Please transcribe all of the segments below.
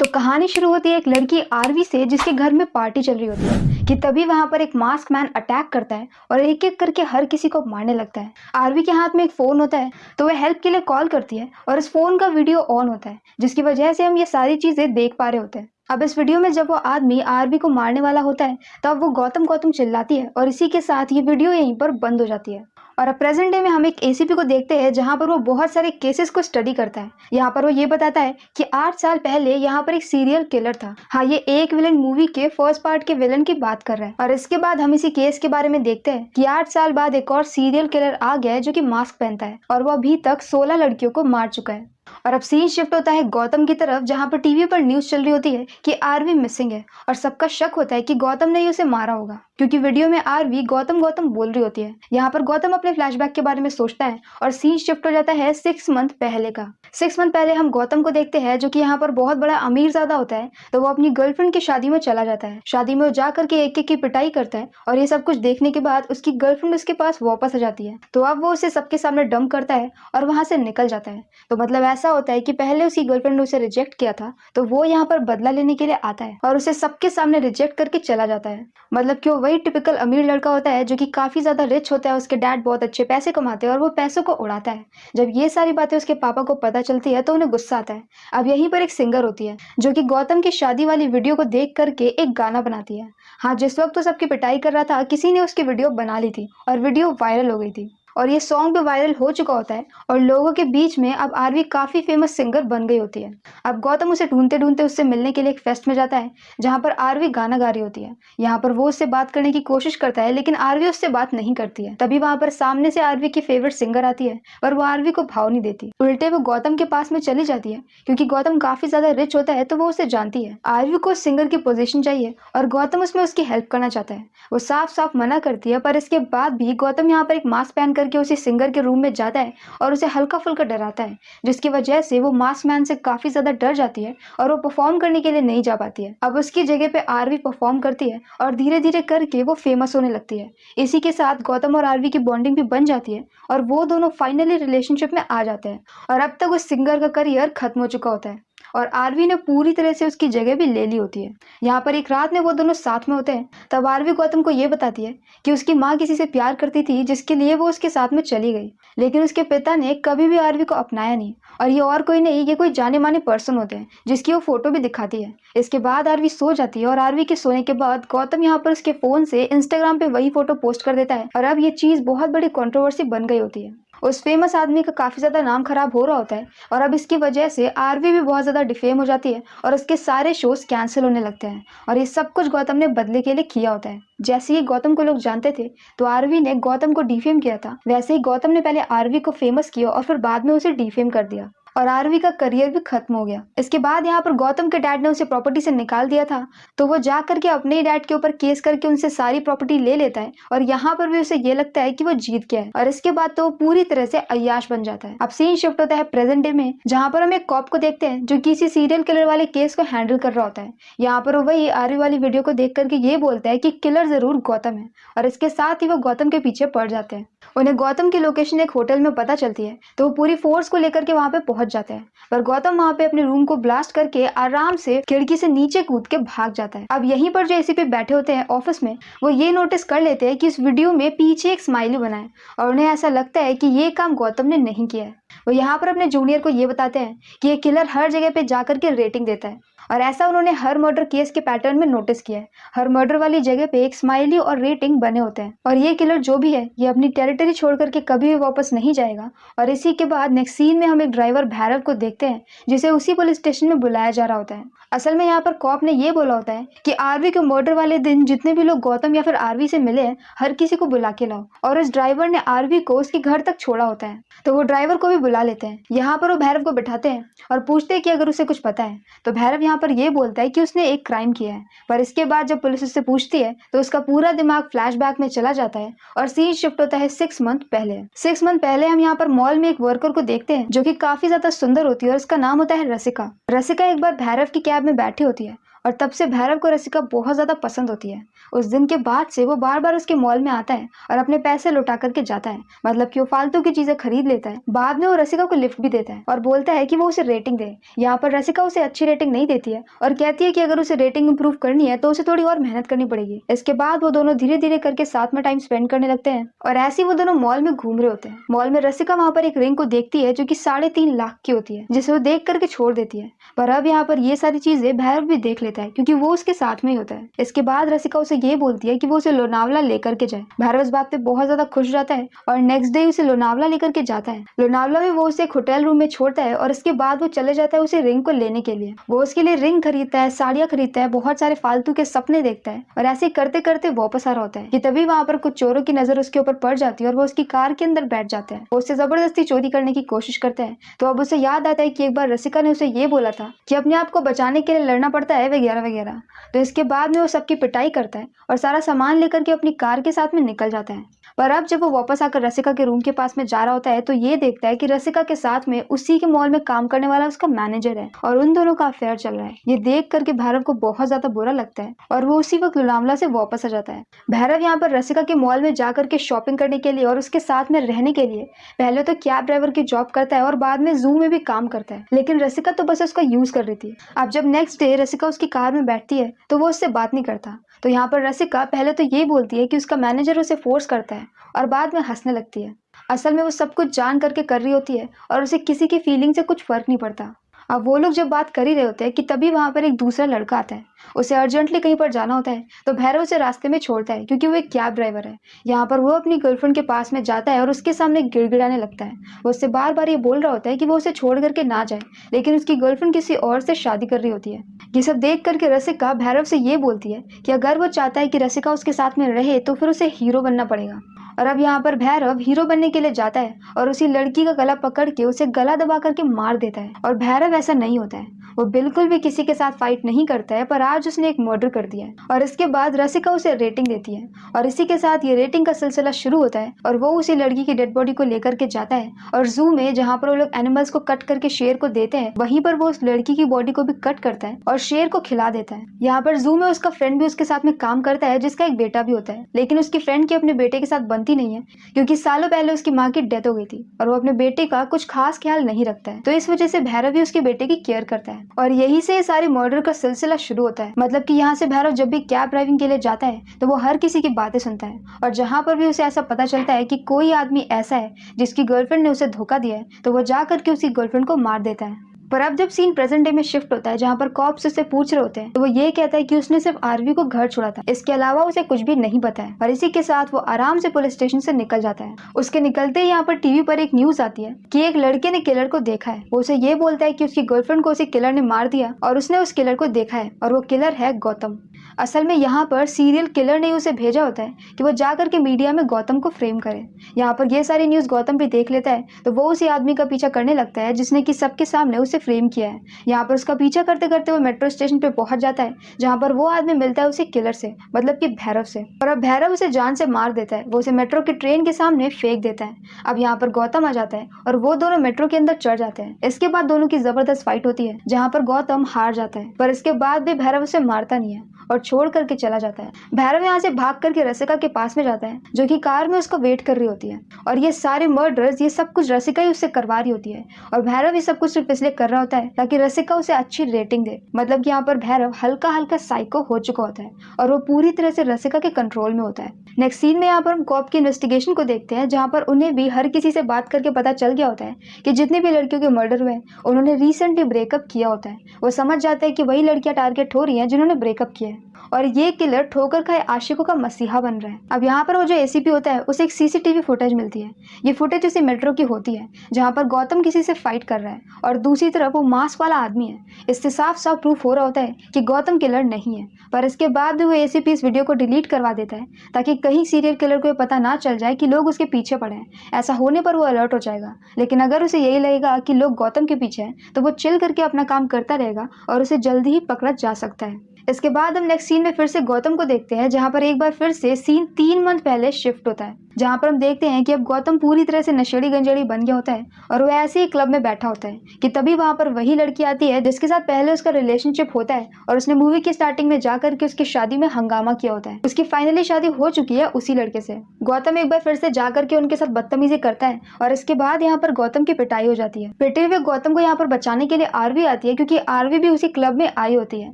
तो कहानी शुरू होती है एक लड़की आरवी से जिसके घर में पार्टी चल रही होती है, कि तभी वहाँ पर एक मास्क मैन अटैक करता है और एक एक करके हर किसी को मारने लगता है। आरवी के हाथ में एक फ़ोन होता है तो वह हेल्प के लिए कॉल करती है और इस फ़ोन का वीडियो ऑन होता है, जिसकी वजह से हम ये सारी चीज़ें देख पा रहे होते हैं। अब इस वीडियो में जब वो आदमी आरवी को मारने वाला होता है, तब वो गौतम गौतम चिल्लाती है और इसी के साथ ये वीडियो यहीं पर बंद हो जाती है। और अब प्रेजेंट डे में हम एक एसीपी को देखते हैं, जहाँ पर वो बहुत सारे केसेस को स्टडी करता है। यहाँ पर वो ये बताता है कि आठ साल पहले यहाँ पर एक सीरियल किलर था। हाँ ये एक विलन मूवी के फ़र्स्ट पार्ट के विलन की बात कर रहा है। और इसके बाद हम इसी केस के बारे में देखते हैं कि आठ साल बाद एक और सीरियल किलर आ गया है जो की मास्क पहनता है। और वो अभी तक सोलह लड़कियों को मार चुका है। और अब सीन शिफ्ट होता है गौतम की तरफ़, जहाँ पर टीवी पर न्यूज़ चल रही होती है कि आरवी मिसिंग है और सबका शक होता है कि गौतम ने ही उसे मारा होगा। क्योंकि वीडियो में आरवी गौतम गौतम बोल रही होती है। यहाँ पर गौतम अपने फ्लैशबैक के बारे में सोचता है और सीन शिफ्ट हो जाता है सिक्स मंथ पहले का। सिक्स मंथ पहले हम गौतम को देखते हैं जो कि यहाँ पर बहुत बड़ा अमीर ज़्यादा होता है तो वो अपनी गर्लफ्रेंड की शादी में चला जाता है। शादी में वो जा करके एक एक की पिटाई करता है और ये सब कुछ देखने के बाद उसकी गर्लफ्रेंड उसके पास वापस आ जाती है। तो अब वो उसे सबके सामने डंप करता है और वहाँ से निकल जाता है। तो मतलब ऐसा होता है कि पहले उसकी गर्लफ्रेंड ने उसे रिजेक्ट किया था तो वो यहाँ पर बदला लेने के लिए आता है और उसे सबके सामने रिजेक्ट करके चला जाता है। मतलब कि वो वही टिपिकल अमीर लड़का होता है जो कि काफ़ी ज़्यादा रिच होता है, उसके डैड बहुत अच्छे पैसे कमाते हैं और वो पैसों को उड़ाता है। जब ये सारी बातें उसके पापा को पता चलती है तो उन्हें गुस्सा आता है। अब यहीं पर एक सिंगर होती है, जो कि गौतम की शादी वाली वीडियो को देख करके एक गाना बनाती है। हाँ जिस वक्त वो सबकी पिटाई कर रहा था, किसी ने उसकी वीडियो बना ली थी और वीडियो वायरल हो गई थी। और ये सॉन्ग भी वायरल हो चुका होता है और लोगों के बीच में अब आरवी काफ़ी फ़ेमस सिंगर बन गई होती है। अब गौतम उसे ढूंढते ढूंढते उससे मिलने के लिए एक फेस्ट में जाता है, जहाँ पर आरवी गाना गा रही होती है। यहाँ पर वो उससे बात करने की कोशिश करता है, लेकिन आरवी उससे बात नहीं करती है। तभी वहाँ पर सामने से आरवी की फेवरेट सिंगर आती है, पर वो आरवी को भाव नहीं देती। उल्टे वो गौतम के पास में चली जाती है, क्योंकि गौतम काफ़ी ज़्यादा रिच होता है तो वो उसे जानती है। आरवी को सिंगर की पोजिशन चाहिए, और गौतम उसमें उसकी हेल्प करना चाहता है। वो साफ़ साफ़ मना करती है, पर इसके बाद भी गौतम यहाँ पर एक मास्क पहन करके उसी सिंगर के रूम में जाता है और उसे हल्का फुल्का डराता है, जिसकी वजह से वो मास्क मैन से काफ़ी ज़्यादा डर जाती है और वो परफॉर्म करने के लिए नहीं जा पाती है। अब उसकी जगह पे आरवी परफॉर्म करती है और धीरे धीरे करके वो फ़ेमस होने लगती है। इसी के साथ गौतम और आरवी की बॉन्डिंग भी बन जाती है और वो दोनों फाइनली रिलेशनशिप में आ जाते हैं और अब तक उस सिंगर का करियर खत्म हो चुका होता है। और आरवी ने पूरी तरह से उसकी जगह भी ले ली होती है। यहाँ पर एक रात में वो दोनों साथ में होते हैं, तब आरवी गौतम को ये बताती है कि उसकी माँ किसी से प्यार करती थी, जिसके लिए वो उसके साथ में चली गई। लेकिन उसके पिता ने कभी भी आरवी को अपनाया नहीं, और ये और कोई नहीं, ये कोई जाने माने पर्सन होते हैं, जिसकी वो फ़ोटो भी दिखाती है। इसके बाद आरवी सो जाती है, और आरवी के सोने के बाद गौतम यहाँ पर उसके फ़ोन से इंस्टाग्राम पे वही फ़ोटो पोस्ट कर देता है, और अब ये चीज़ बहुत बड़ी कॉन्ट्रोवर्सी बन गई होती है। उस फ़ेमस आदमी का काफ़ी ज़्यादा नाम खराब हो रहा होता है और अब इसकी वजह से आरवी भी बहुत ज़्यादा डिफेम हो जाती है और उसके सारे शोज़ कैंसिल होने लगते हैं और ये सब कुछ गौतम ने बदले के लिए किया होता है। जैसे ही गौतम को लोग जानते थे तो आरवी ने गौतम को डिफेम किया था। वैसे ही गौतम ने पहले आरवी को फ़ेमस किया और फिर बाद में उसे डिफेम कर दिया। और आरवी का करियर भी खत्म हो गया। इसके बाद यहाँ पर गौतम के डैड ने उसे प्रॉपर्टी से निकाल दिया था। तो वो जा करके अपने ही डैड के ऊपर केस करके उनसे सारी प्रॉपर्टी ले लेता है और यहाँ पर भी उसे ये लगता है कि वो जीत गया है। और इसके बाद तो वो पूरी तरह से अयाश बन जाता है। अब सीन शिफ्ट होता है प्रेजेंट डे में, जहाँ पर हम एक कॉप को देखते हैं, जो किसी सीरियल किलर वाले केस को हैंडल कर रहा होता है। यहाँ पर वही आरवी वाली वीडियो को देख करके ये बोलता है कि किलर ज़रूर गौतम है। और इसके साथ ही वो गौतम के पीछे पड़ जाते हैं। उन्हें गौतम की लोकेशन एक होटल में पता चलती है तो वो पूरी फोर्स को लेकर के वहाँ पे पहुँच जाते हैं। पर गौतम वहाँ पे अपने रूम को ब्लास्ट करके आराम से खिड़की से नीचे कूद के भाग जाता है। अब यहीं पर जो एसीपी बैठे होते हैं ऑफ़िस में, वो ये नोटिस कर लेते हैं कि इस वीडियो में पीछे एक स्माइली बना है और उन्हें ऐसा लगता है कि ये काम गौतम ने नहीं किया है। वो यहाँ पर अपने जूनियर को ये बताते हैं कि ये किलर हर जगह पे जाकर के रेटिंग देता है। और ऐसा उन्होंने हर मर्डर केस के पैटर्न में नोटिस किया है। हर मर्डर वाली जगह पे एक स्माइली और रेटिंग बने होते हैं। और ये किलर जो भी है, ये अपनी टेरिटरी छोड़ करके कभी भी वापस नहीं जाएगा। और इसी के बाद नेक्स्ट सीन में हम एक ड्राइवर भैरव को देखते हैं, जिसे उसी पुलिस स्टेशन में बुलाया जा रहा होता है। असल में यहाँ पर कॉप ने ये बोला होता है कि आरवी के मर्डर वाले दिन जितने भी लोग गौतम या फिर आरवी से मिले हैं, हर किसी को बुला के लाओ। और उस ड्राइवर ने आरवी को उसके घर तक छोड़ा होता है। तो वो ड्राइवर को भी बुला लेते हैं। यहाँ पर वो भैरव को बैठाते हैं और पूछते हैं कि अगर उसे कुछ पता है तो भैरव यहाँ पर ये बोलता है कि उसने एक क्राइम किया है, पर इसके बाद जब पुलिस उससे पूछती है तो उसका पूरा दिमाग फ्लैशबैक में चला जाता है और सीन शिफ्ट होता है सिक्स मंथ पहले। सिक्स मंथ पहले हम यहाँ पर मॉल में एक वर्कर को देखते हैं, जो की काफ़ी ज़्यादा सुंदर होती है और उसका नाम होता है रसिका। रसिका एक बार भैरव की कैब में बैठी होती है और तब से भैरव को रसिका बहुत ज़्यादा पसंद होती है। उस दिन के बाद से वो बार बार उसके मॉल में आता है और अपने पैसे लौटा करके जाता है मतलब कि वो फालतू की चीज़ें खरीद लेता है। बाद में वो रसिका को लिफ्ट भी देता है और बोलता है कि वो उसे रेटिंग दे। यहाँ पर रसिका उसे अच्छी रेटिंग नहीं देती है और कहती है कि अगर उसे रेटिंग इंप्रूव करनी है तो उसे थोड़ी और मेहनत करनी पड़ेगी। इसके बाद वो दोनों धीरे धीरे करके साथ में टाइम स्पेंड करने लगते हैं और ऐसे ही वो दोनों मॉल में घूम रहे होते हैं। मॉल में रसिका वहाँ पर एक रिंग को देखती है जो की साढ़े लाख की होती है, जिसे वो देख करके छोड़ देती है। पर अब यहाँ पर ये सारी चीज़ें भैरव भी देख लेता है, क्योंकि वो उसके साथ में ही होता है। इसके बाद रसिका उसे ये बोलती है कि वो उसे लोनावला लेकर के जाए। भैरव इस बात पे बहुत ज़्यादा खुश जाता है और नेक्स्ट डे उसे लोनावला लेकर के जाता है। लोनावला में वो उसे एक होटल रूम में छोड़ता है और इसके बाद वो चले जाता है उसे रिंग को लेने के लिए। वो उसके लिए रिंग खरीदता है, साड़ियाँ खरीदता है, बहुत सारे फालतू के सपने देखता है और ऐसे करते करते वापस आ रहा होता है कि तभी वहाँ पर कुछ चोरों की नज़र उसके ऊपर पड़ जाती है और वो उसकी कार के अंदर बैठ जाता है। वो उससे ज़बरदस्ती चोरी करने की कोशिश करता है। तो अब उसे याद आता है की एक बार रसिका ने उसे ये बोला था की अपने आप को बचाने के लिए लड़ना पड़ता है वगैरह वगैरह। तो इसके बाद में वो सबकी पिटाई करता है और सारा सामान लेकर के अपनी कार के साथ में निकल जाता है। पर अब जब वो वापस आकर रसिका के रूम के पास में जा रहा होता है तो ये देखता है कि रसिका के साथ में उसी के मॉल में काम करने वाला उसका मैनेजर है और उन दोनों का अफेयर चल रहा है। ये देख करके भैरव को बहुत ज़्यादा बुरा लगता है और वो उसी वक्त लुलामला से वापस आ जाता है। भैरव यहाँ पर रसिका के मॉल में जा करके शॉपिंग करने के लिए और उसके साथ में रहने के लिए, पहले तो कैब ड्राइवर की जॉब करता है और बाद में जू में भी काम करता है। लेकिन रसिका तो बस उसका यूज़ कर रही थी। अब जब नेक्स्ट डे रसिका उसकी कार में बैठती है तो वो उससे बात नहीं करता। तो यहाँ पर रसिका पहले तो ये बोलती है कि उसका मैनेजर उसे फोर्स करता है और बाद में हंसने लगती है। असल में वो सब कुछ जान करके कर रही होती है और उसे किसी की फीलिंग से कुछ फ़र्क नहीं पड़ता। अब वो लोग जब बात कर ही रहे होते हैं कि तभी वहाँ पर एक दूसरा लड़का आता है। उसे अर्जेंटली कहीं पर जाना होता है तो भैरव उसे रास्ते में छोड़ता है, क्योंकि वो एक कैब ड्राइवर है। यहाँ पर वो अपनी गर्लफ्रेंड के पास में जाता है और उसके सामने गिड़गिड़ाने लगता है। वो उससे बार बार ये बोल रहा होता है कि वो उसे छोड़ करके ना जाए, लेकिन उसकी गर्लफ्रेंड किसी और से शादी कर रही होती है। ये सब देख करके रसिका भैरव से ये बोलती है कि अगर वो चाहता है कि रसिका उसके साथ में रहे तो फिर उसे हीरो बनना पड़ेगा। और अब यहाँ पर भैरव हीरो बनने के लिए जाता है और उसी लड़की का गला पकड़ के उसे गला दबा करके मार देता है। और भैरव ऐसा नहीं होता है। वो बिल्कुल भी किसी के साथ फाइट नहीं करता है, पर आज उसने एक मर्डर कर दिया है। और इसके बाद रसिका उसे रेटिंग देती है। और इसी के साथ ये रेटिंग का सिलसिला शुरू होता है और वो उसी लड़की की डेड बॉडी को लेकर के जाता है। और जू में जहाँ पर वो लोग एनिमल्स को कट करके शेर को देते हैं, वहीं पर वो उस लड़की की बॉडी को भी कट करता है और शेर को खिला देता है। यहाँ पर जू में उसका फ्रेंड भी उसके साथ में काम करता है, जिसका एक बेटा भी होता है। लेकिन उसकी फ्रेंड की अपने बेटे के साथ बनती नहीं है, क्योंकि सालों पहले उसकी माँ की डेथ हो गई थी और वो अपने बेटे का कुछ खास ख्याल नहीं रखता है। तो इस वजह से भैरव भी उसके बेटे की केयर करता है और यही से सारे मर्डर का सिलसिला शुरू होता है। मतलब की यहाँ से भैरव जब भी कैब ड्राइविंग के लिए जाता है तो वो हर किसी की बातें सुनता है और जहाँ पर भी उसे ऐसा पता चलता है कि कोई आदमी ऐसा है जिसकी गर्लफ्रेंड ने उसे धोखा दिया है तो वो जा करके उसकी गर्लफ्रेंड को मार देता है। पर अब जब सीन प्रेजेंट डे में शिफ्ट होता है, जहाँ पर कॉप्स उससे पूछ रहे होते हैं तो वो ये कहता है कि उसने सिर्फ़ आरवी को घर छोड़ा था। इसके अलावा उसे कुछ भी नहीं पता है। और इसी के साथ वो आराम से पुलिस स्टेशन से निकल जाता है। उसके निकलते ही यहाँ पर टीवी पर एक न्यूज़ आती है की एक लड़के ने किलर को देखा है। वो उसे ये बोलता है की उसकी गर्लफ्रेंड को उसे किलर ने मार दिया और उसने उस किलर को देखा है और वो किलर है गौतम। असल में यहाँ पर सीरियल किलर ने उसे भेजा होता है कि वो जाकर के मीडिया में गौतम को फ्रेम करे। यहाँ पर ये सारी न्यूज़ गौतम भी देख लेता है तो वो उसी आदमी का पीछा करने लगता है जिसने कि सबके सामने उसे फ्रेम किया है। यहाँ पर उसका पीछा करते करते वो मेट्रो स्टेशन पे पहुँच जाता है, जहाँ पर वो आदमी मिलता है उसे किलर से मतलब कि भैरव से। और अब भैरव उसे जान से मार देता है, वो उसे मेट्रो की ट्रेन के सामने फेंक देता है। अब यहाँ पर गौतम आ जाता है और वो दोनों मेट्रो के अंदर चढ़ जाते हैं। इसके बाद दोनों की ज़बरदस्त फाइट होती है, जहाँ पर गौतम हार जाता है, पर इसके बाद भी भैरव उसे मारता नहीं है। और छोड़ करके चला जाता है। भैरव यहाँ से भाग करके रसिका के पास में जाता है, जो कि कार में उसको वेट कर रही होती है। और ये सारे मर्डर्स ये सब कुछ रसिका ही उससे करवा रही होती है। और भैरव ये सब कुछ सिर्फ़ इसलिए कर रहा होता है ताकि रसिका उसे अच्छी रेटिंग दे। मतलब कि यहाँ पर भैरव हल्का हल्का साइको हो चुका होता है और वो पूरी तरह से रसिका के कंट्रोल में होता है। नेक्स्ट सीन में यहाँ पर हम कॉप की इन्वेस्टिगेशन को देखते हैं, जहाँ पर उन्हें भी हर किसी से बात करके पता चल गया होता है कि जितने भी लड़कियों के मर्डर हुए उन्होंने रिसेंटली ब्रेकअप किया होता है। वो समझ जाते हैं कि वही लड़कियाँ टारगेट हो रही हैं जिन्होंने ब्रेकअप किया है। और ये किलर ठोकर खाए आशिकों का मसीहा बन रहा है। अब यहाँ पर वो जो एसीपी होता है, उसे एक सीसीटीवी फुटेज मिलती है। ये फुटेज उसे मेट्रो की होती है, जहाँ पर गौतम किसी से फाइट कर रहा है और दूसरी तरफ़ वो मास्क वाला आदमी है। इससे साफ़ साफ़ प्रूफ हो रहा होता है कि गौतम किलर नहीं है, पर इसके बाद भी वो एसीपी इस वीडियो को डिलीट करवा देता है, ताकि कहीं सीरियल किलर को पता ना चल जाए कि लोग उसके पीछे पड़े ऐसा होने पर वो अलर्ट हो जाएगा, लेकिन अगर उसे यही लगेगा कि लोग गौतम के पीछे हैं तो वो चिल करके अपना काम करता रहेगा और उसे जल्दी ही पकड़ा जा सकता है। इसके बाद हम नेक्स्ट सीन में फिर से गौतम को देखते हैं, जहाँ पर एक बार फिर से सीन तीन मंथ पहले शिफ्ट होता है, जहाँ पर हम देखते हैं कि अब गौतम पूरी तरह से नशेड़ी गंजेड़ी बन गया होता है और वो ऐसे ही क्लब में बैठा होता है कि तभी वहाँ पर वही लड़की आती है जिसके साथ पहले उसका रिलेशनशिप होता है और उसने मूवी की स्टार्टिंग में जाकर के उसकी शादी में हंगामा किया होता है। उसकी फाइनली शादी हो चुकी है उसी लड़के से। गौतम एक बार फिर से जाकर के उनके साथ बदतमीजी करता है और इसके बाद यहाँ पर गौतम की पिटाई हो जाती है। पिटे हुए गौतम को यहाँ पर बचाने के लिए आरवी आती है क्योंकि आरवी भी उसी क्लब में आई होती है।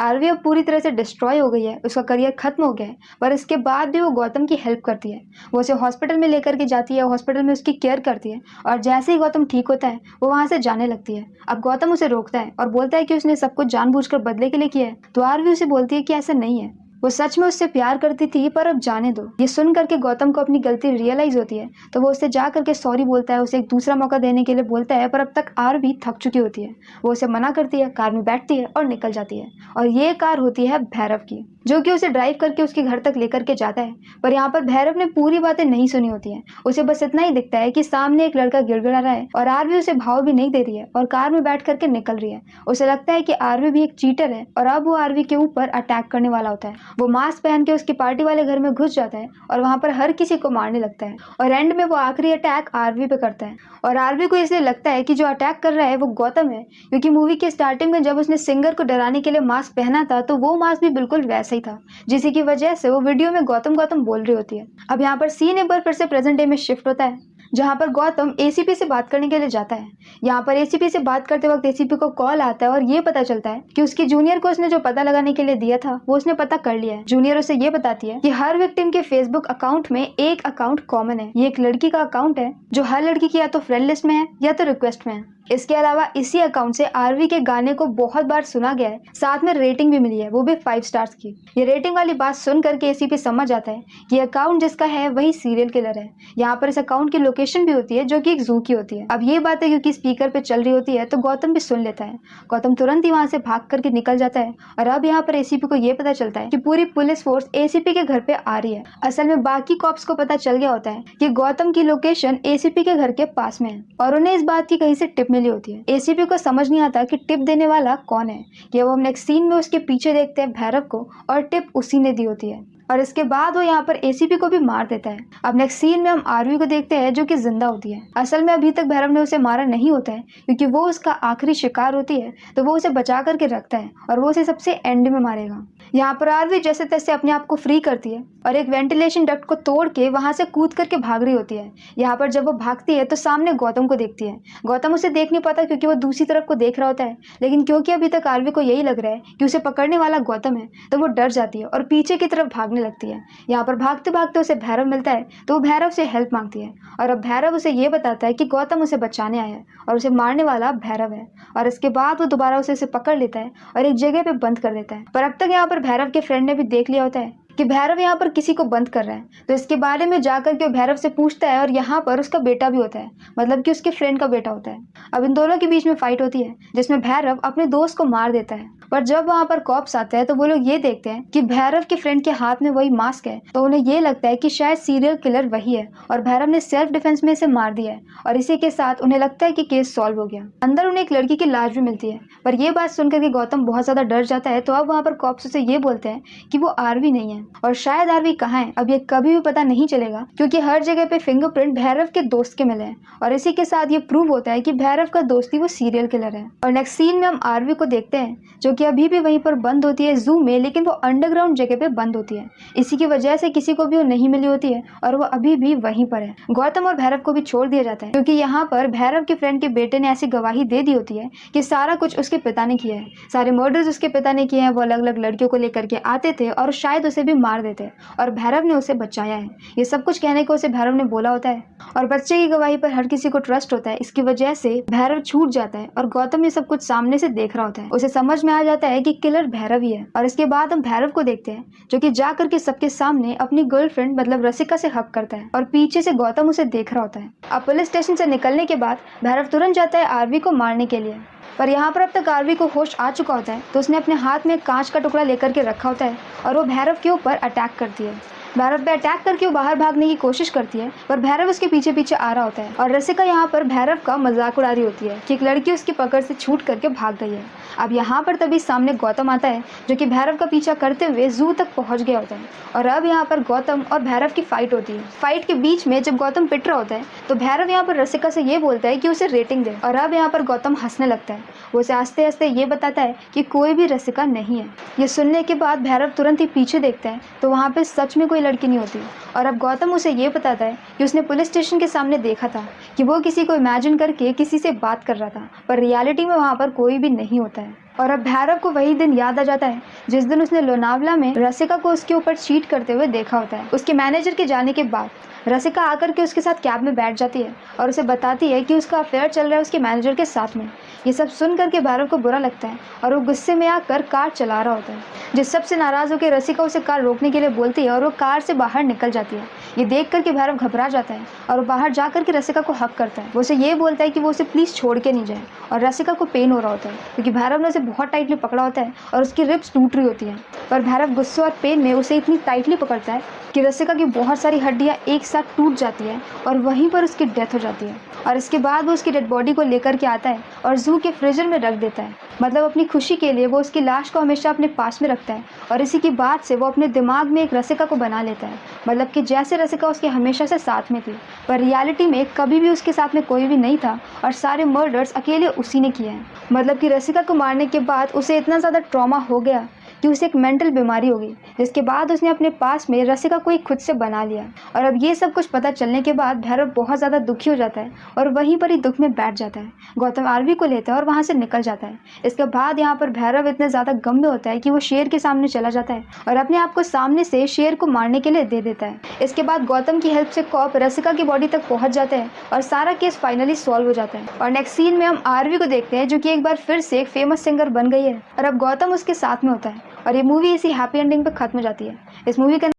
आरवी अब पूरी तरह से डिस्ट्रॉय हो गई है, उसका करियर खत्म हो गया है, पर इसके बाद भी वो गौतम की हेल्प करती है। वो उसे हॉस्पिटल में लेकर के जाती है हॉस्पिटल में उसकी केयर करती है, और जैसे ही गौतम ठीक होता है, वो वहाँ से जाने लगती है। अब गौतम उसे रोकता है और बोलता है कि उसने सब कुछ जानबूझकर बदले के लिए किया है। द्वार भी उसे बोलती है कि ऐसा नहीं है। वो सच में उससे प्यार करती थी, पर अब जाने दो। ये सुन करके गौतम को अपनी गलती रियलाइज़ होती है। तो वो उसे जा करके सॉरी बोलता है, उसे एक दूसरा मौका देने के लिए बोलता है, पर अब तक आर भी थक चुकी होती है। वो उसे मना करती है, कार में बैठती है और निकल जाती है। और ये कार होती है भैरव की। जो कि उसे ड्राइव करके उसके घर तक लेकर के जाता है। पर यहाँ पर भैरव ने पूरी बातें नहीं सुनी होती है। उसे बस इतना ही दिखता है कि सामने एक लड़का गिड़गिड़ा रहा है और आरवी उसे भाव भी नहीं दे रही है और कार में बैठ करके निकल रही है। उसे लगता है कि आरवी भी एक चीटर है और अब वो आरवी के ऊपर अटैक करने वाला होता है। वो मास्क पहन के उसकी पार्टी वाले घर में घुस जाता है और वहाँ पर हर किसी को मारने लगता है और एंड में वो आखिरी अटैक आरवी पे करता है। और आरवी को इसलिए लगता है कि जो अटैक कर रहा है वो गौतम है, क्योंकि मूवी के स्टार्टिंग में जब उसने सिंगर को डराने के लिए मास्क पहना था तो वो मास्क भी बिल्कुल वैसा ही था जिसकी की वजह से वो वीडियो में गौतम गौतम बोल रही होती है। अब यहाँ पर सीन एक बार फिर से प्रेजेंट डे में शिफ्ट होता है, जहाँ पर गौतम एसीपी से बात करने के लिए जाता है। यहाँ पर एसीपी से बात करते वक्त एसीपी को कॉल आता है और ये पता चलता है कि उसके जूनियर को उसने जो पता लगाने के लिए दिया था, वो उसने पता कर लिया है। जूनियर उसे ये बताती है कि हर विक्टिम के फेसबुक अकाउंट में एक अकाउंट कॉमन है। ये एक लड़की का अकाउंट है, जो हर लड़की की या तो फ्रेंड लिस्ट में है या तो रिक्वेस्ट में है। इसके अलावा इसी अकाउंट से आरवी के गाने को बहुत बार सुना गया है। साथ में रेटिंग भी मिली है, वो भी फाइव स्टार्स की। ये रेटिंग वाली बात सुन करके एसीपी समझ आता है कि अकाउंट जिसका है, वही सीरियल किलर है। यहाँ पर इस अकाउंट की लोकेशन भी होती है, जो कि एक जू की होती है। अब ये बात है, क्योंकि स्पीकर पे चल रही होती है तो गौतम भी सुन लेता है। गौतम तुरंत ही वहाँ से भाग करके निकल जाता है और अब यहाँ पर एसीपी को ये पता चलता है कि पूरी पुलिस फोर्स एसीपी के घर पे आ रही है। असल में बाकी कॉप्स को पता चल गया होता है कि गौतम की लोकेशन एसीपी के घर के पास में है और उन्हें इस बात की कहीं से टिप मिली होती है। एसीपी को समझ नहीं आता कि टिप देने वाला कौन है। कि वो हम नेक्स्ट सीन में उसके पीछे देखते हैं भैरव को और टिप उसी ने दी होती है। और इसके बाद वो यहाँ पर एसीपी को भी मार देता है। अब नेक्स्ट सीन में हम आरवी को देखते हैं, जो कि ज़िंदा होती है। असल में अभी तक भैरव ने उसे मारा नहीं होता है, क्योंकि वो उसका आखिरी शिकार होती है तो वो उसे बचा करके रखता है, और वो उसे सबसे एंड में मारेगा। यहाँ पर आरवी जैसे तैसे अपने आप को फ्री करती है, और एक वेंटिलेशन डक्ट को तोड़ के वहाँ से कूद करके भाग रही होती है। यहाँ पर जब वो भागती है तो सामने गौतम को देखती है। गौतम उसे देख नहीं पाता, क्योंकि वो दूसरी तरफ़ को देख रहा होता है। लेकिन क्योंकि अभी तक आरवी को यही लग रहा है कि उसे पकड़ने वाला गौतम है तो वो डर जाती है, और पीछे की तरफ़ भागने लगती है। यहाँ पर भागते भागते उसे भैरव मिलता है तो वो भैरव से हेल्प मांगती है। और अब भैरव उसे ये बताता है कि गौतम उसे बचाने आया है और उसे मारने वाला भैरव है। और इसके बाद वो दोबारा उसे उसे पकड़ लेता है और एक जगह पे बंद कर देता है। पर अब तक यहाँ पर भैरव के फ्रेंड ने भी देख लिया होता है। कि भैरव यहाँ पर किसी को बंद कर रहा है। तो इसके बारे में जाकर के भैरव से पूछता है और यहाँ पर उसका बेटा भी होता है। मतलब कि उसके फ्रेंड का बेटा होता है। अब इन दोनों के बीच में फाइट होती है, जिसमें भैरव अपने दोस्त को मार देता है। पर जब वहाँ पर कॉप्स आते हैं तो वो लोग ये देखते हैं कि भैरव के फ्रेंड के हाथ में वही मास्क है। तो उन्हें ये लगता है कि शायद सीरियल किलर वही है और भैरव ने सेल्फ डिफेंस में इसे मार दिया है और इसी के साथ उन्हें लगता है कि केस सॉल्व हो गया। अंदर उन्हें एक लड़की की लाश भी मिलती है। पर यह बात सुनकर के गौतम बहुत ज़्यादा डर जाता है। तो अब वहाँ पर कॉप्स उसे ये बोलते हैं कि वो आरवी नहीं है। और शायद आरवी कहाँ है? अब ये कभी भी पता नहीं चलेगा, क्योंकि हर जगह पे फिंगरप्रिंट भैरव के दोस्त के मिले हैं। और इसी के साथ ये प्रूव होता है कि भैरव का दोस्ती वो सीरियल किलर है। और नेक्स्ट सीन में हम आरवी को देखते हैं, जो कि अभी भी वहीं पर बंद होती है जू में, लेकिन वो अंडरग्राउंड जगह पे बंद होती है। इसी की वजह से किसी को भी वो नहीं मिली होती है, और वो अभी भी वहीं पर है। गौतम और भैरव को भी छोड़ दिया जाता है, क्योंकि यहाँ पर भैरव के फ्रेंड के बेटे ने ऐसी गवाही दे दी होती है कि सारा कुछ उसके पिता ने किया है। सारे मर्डर्स उसके पिता ने किए हैं, वो अलग अलग लड़कियों को लेकर के आते थे, और शायद उसे भी मार देते हैं और भैरव ने उसे बचाया है। ये सब कुछ कहने को उसे भैरव ने बोला होता है और बच्चे की गवाही पर हर किसी को ट्रस्ट होता है। इसकी वजह से भैरव छूट जाता है और गौतम ये सब कुछ सामने से देख रहा होता है। उसे समझ में आ जाता है कि किलर भैरव ही है। और इसके बाद हम भैरव को देखते हैं, जो कि जा करके सबके सामने अपनी गर्लफ्रेंड मतलब रसिका से हक करता है और पीछे से गौतम उसे देख रहा होता है। अब पुलिस स्टेशन से निकलने के बाद भैरव तुरंत जाता है आरवी को मारने के लिए। पर यहाँ पर अब तक आरवी को होश आ चुका होता है तो उसने अपने हाथ में कांच का टुकड़ा लेकर के रखा होता है और वो भैरव के ऊपर अटैक करती है। भैरव पे अटैक करके वो बाहर भागने की कोशिश करती है, पर भैरव उसके पीछे पीछे आ रहा होता है। और रसिका यहाँ पर भैरव का मज़ाक उड़ा रही होती है कि एक लड़की उसकी पकड़ से छूट करके भाग गई है। अब यहाँ पर तभी सामने गौतम आता है, जो कि भैरव का पीछा करते हुए जू तक पहुँच गया होता है। और अब यहाँ पर गौतम और भैरव की फाइट होती है। फाइट के बीच में जब गौतम पिट रहा होता है तो भैरव यहाँ पर रसिका से ये बोलता है कि उसे रेटिंग दे। और अब यहाँ पर गौतम हंसने लगता है। वो उसे हँसते हँसते ये बताता है कि कोई भी रसिका नहीं है। ये सुनने के बाद भैरव तुरंत ही पीछे देखता है तो वहाँ पे सच में कोई लड़की नहीं होती। और अब गौतम उसे ये बताता है कि उसने पुलिस स्टेशन के सामने देखा था कि वो किसी को इमेजिन करके किसी से बात कर रहा था, पर रियलिटी में वहाँ पर कोई भी नहीं होता है। और अब भैरव को वही दिन याद आ जाता है, जिस दिन उसने लोनावला में रसिका को उसके ऊपर चीट करते हुए देखा होता है। उसके मैनेजर के जाने के बाद रसिका आकर के उसके साथ कैब में बैठ जाती है और उसे बताती है कि उसका अफेयर चल रहा है उसके मैनेजर के साथ में। ये सब सुन करके भैरव को बुरा लगता है और वो गुस्से में आकर कार चला रहा होता है जिस सबसे नाराज़ होकर रसिका उसे कार रोकने के लिए बोलती है और वो कार से बाहर निकल जाती है। ये देख करके भैरव घबरा जाता है और बाहर जा करके रसिका को हक करता है। वो उसे ये बोलता है कि वो उसे प्लीज़ छोड़ के नहीं जाए और रसिका को पेन हो रहा होता है, क्योंकि भैरव ने उसे बहुत टाइटली पकड़ा होता है और उसकी रिप्स टूट रही होती है। पर भैरव गुस्से और पेन में उसे इतनी टाइटली पकड़ता है कि रसिका की बहुत सारी हड्डियाँ एक साथ टूट जाती है और वहीं पर उसकी डेथ हो जाती है। और इसके बाद वो उसकी डेड बॉडी को लेकर के आता है और जू के फ्रीजर में रख देता है। मतलब अपनी खुशी के लिए वो उसकी लाश को हमेशा अपने पास में रखता है और इसी की बात से वो अपने दिमाग में एक रसिका को बना लेता है। मतलब कि जैसे रसिका उसके हमेशा से साथ में थी, पर रियलिटी में कभी भी उसके साथ में कोई भी नहीं था और सारे मर्डर्स अकेले उसी ने किए हैं। मतलब कि रसिका को मारने के बाद उसे इतना ज़्यादा ट्रॉमा हो गया कि उसे एक मेंटल बीमारी होगी, जिसके बाद उसने अपने पास में रसिका को एक खुद से बना लिया। और अब ये सब कुछ पता चलने के बाद भैरव बहुत ज़्यादा दुखी हो जाता है और वहीं पर ही दुख में बैठ जाता है। गौतम आरवी को लेता है और वहाँ से निकल जाता है। इसके बाद यहाँ पर भैरव इतने ज़्यादा गम में होता है कि वो शेर के सामने चला जाता है और अपने आप को सामने से शेर को मारने के लिए दे देता है। इसके बाद गौतम की हेल्प से कॉप रसिका की बॉडी तक पहुँच जाते हैं और सारा केस फाइनली सॉल्व हो जाता है। और नेक्स्ट सीन में हम आरवी को देखते हैं, जो कि एक बार फिर से एक फ़ेमस सिंगर बन गई है। और अब गौतम उसके साथ में होता है। और ये मूवी इसी हैप्पी एंडिंग पे ख़त्म हो जाती है इस मूवी का?